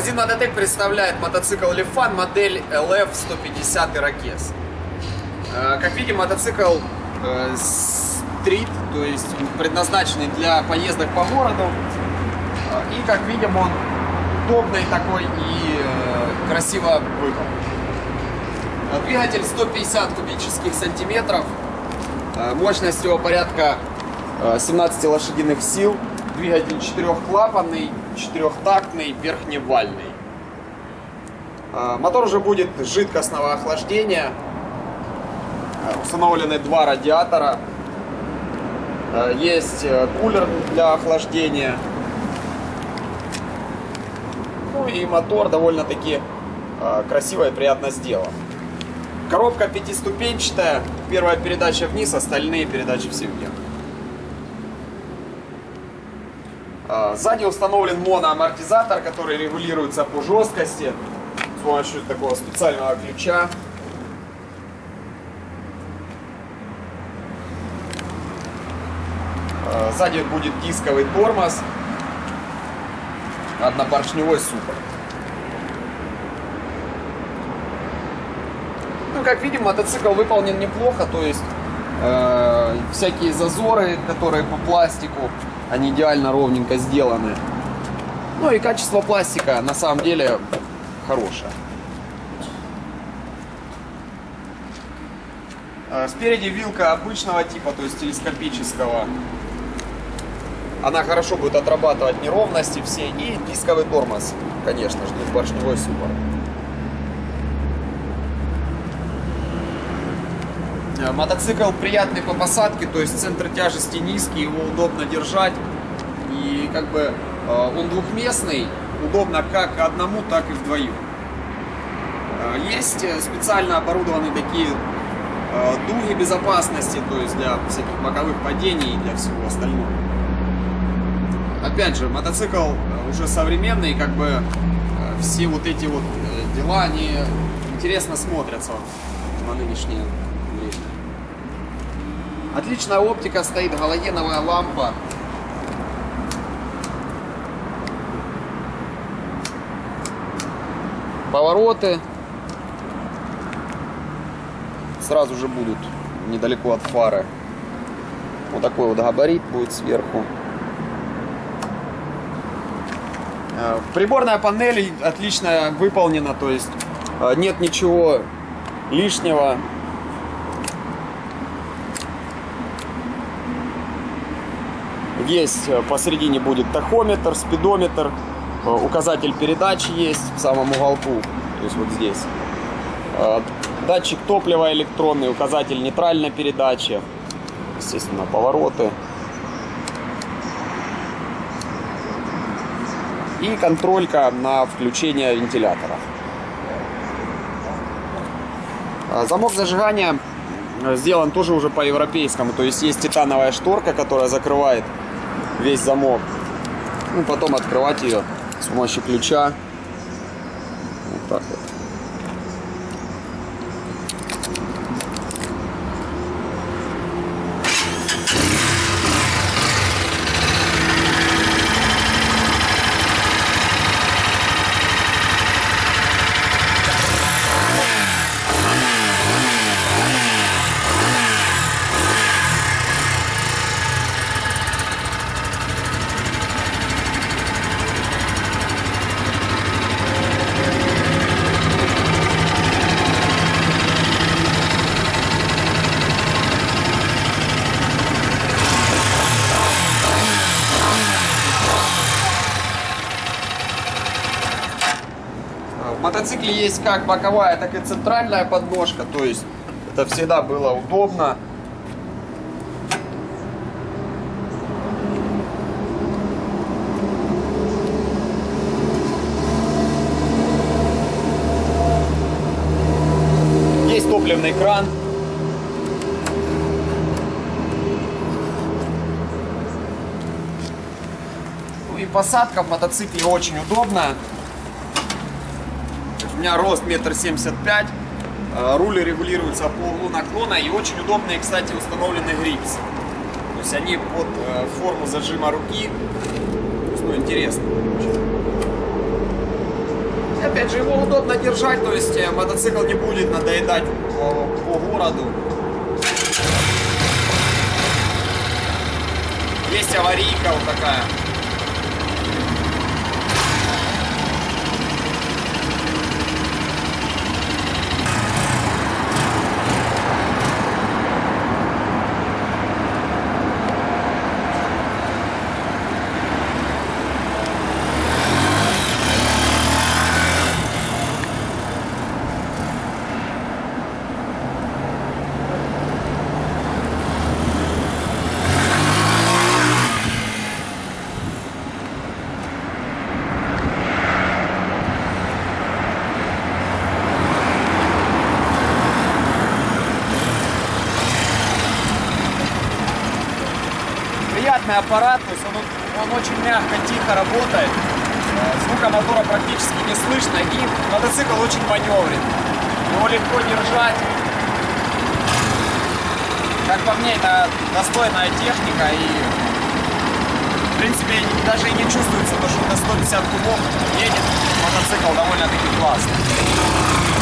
Магазин Мототек представляет мотоцикл Lifan модель LF150 Irokез. Э, Как видим, мотоцикл э, стрит, то есть предназначенный для поездок по городу. Э, И, как видим, он удобный такой и красиво. Э, Двигатель 150 кубических сантиметров, мощность его порядка э, 17 лошадиных сил, двигатель четырехклапанный, четырехтактный, верхневальный. Э, Мотор уже будет жидкостного охлаждения, Э, установлены два радиатора, Э, есть э, кулер для охлаждения, ну и мотор довольно-таки красиво и приятно сделан. Коробка пятиступенчатая, первая передача вниз, остальные передачи все вверх. Сзади установлен моноамортизатор, который регулируется по жесткости с помощью такого специального ключа. А, Сзади будет дисковый тормоз, однопоршневой суппорт. Ну, как видим, мотоцикл выполнен неплохо, то есть э, всякие зазоры, которые по пластику, они идеально ровненько сделаны. Ну и качество пластика на самом деле хорошее. Э, Спереди вилка обычного типа, то есть телескопического. Она хорошо будет отрабатывать неровности все. И дисковый тормоз, конечно же, двухпоршневой суппорт. Э, Мотоцикл приятный по посадке, то есть центр тяжести низкий, его удобно держать. И как бы э, он двухместный, удобно как одному, так и вдвоем. Э, Есть э, специально оборудованные такие э, дуги безопасности, то есть для всяких боковых падений и для всего остального. Опять же, мотоцикл э, уже современный, как бы э, все вот эти вот э, дела, они интересно смотрятся на нынешнее время. Отличная оптика, стоит галогеновая лампа. Повороты сразу же будут недалеко от фары. Вот такой вот габарит будет сверху. Э, Приборная панель отлично выполнена, то есть э, нет ничего лишнего. Есть э, посередине будет тахометр, спидометр, э, указатель передач есть в самом уголку, то есть вот здесь. Э, Датчик топлива электронный, указатель нейтральной передачи, естественно, повороты. И контролька на включение вентилятора. Замок зажигания сделан тоже уже по европейскому. То есть есть титановая шторка, которая закрывает весь замок. Ну, потом открывать ее с помощью ключа. Вот так вот. В мотоцикле есть как боковая, так и центральная подножка, то есть это всегда было удобно. Есть топливный кран. Ну и посадка в мотоцикле очень удобная. Меня рост метр семьдесят пять. Э, Руль регулируется по углу наклона и очень удобные, кстати, установлены грипсы. То есть они под э, форму зажима руки. Ну, интересно. очень. Опять же, его удобно держать, то есть э, мотоцикл не будет надоедать по, по городу. Есть аварийка вот такая. Приятный аппарат, то есть он, он очень мягко, тихо работает, э, звука мотора практически не слышно и мотоцикл очень маневрен, его легко держать. Как по мне, это достойная техника и в принципе даже и не чувствуется, то, что до 150 кубов едет мотоцикл довольно-таки классно.